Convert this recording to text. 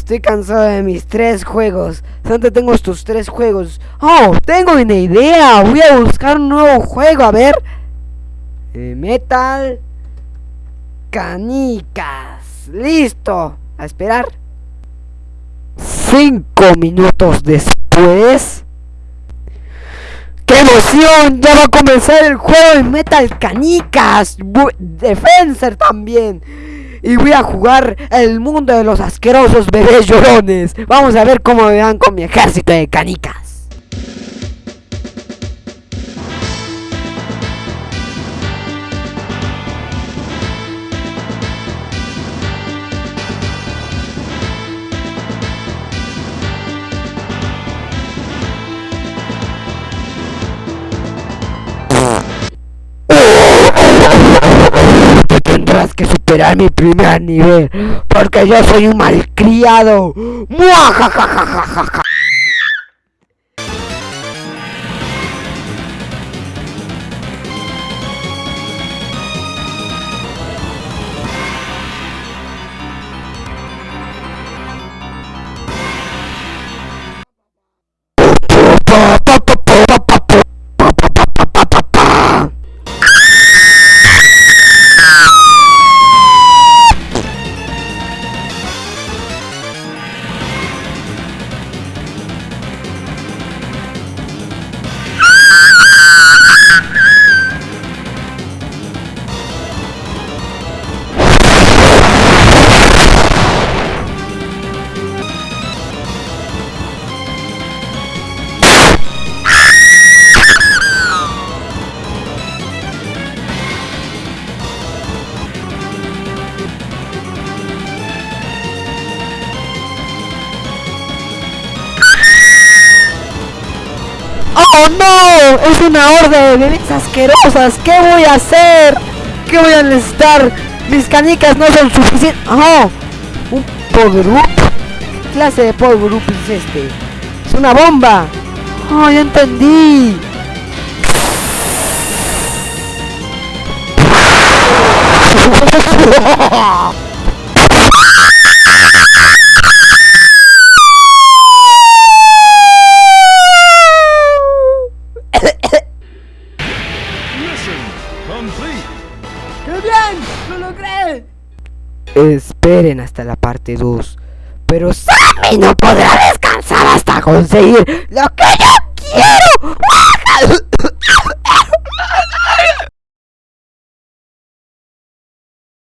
Estoy cansado de mis tres juegos. ¿Dónde tengo estos tres juegos? Oh, tengo una idea. Voy a buscar un nuevo juego. A ver. Eh, metal. Canicas. Listo. A esperar. Cinco minutos después. ¡Qué emoción! Ya va a comenzar el juego de Metal Canicas. Bu- Defensor también. Y voy a jugar el mundo de los asquerosos bebés llorones. Vamos a ver cómo me van con mi ejército de canicas. Tendrás que superar mi primer nivel, porque yo soy un malcriado. ¡Oh no! ¡Es una horda de bebés asquerosas! ¿Qué voy a hacer? ¿Qué voy a necesitar? Mis canicas no son suficientes. ¡Oh! ¿Un power? ¿Qué clase de power es este? ¡Es una bomba! ¡Oh, ya entendí! ¡Lo! Esperen hasta la parte 2. Pero Sammy no podrá descansar hasta conseguir lo que yo quiero.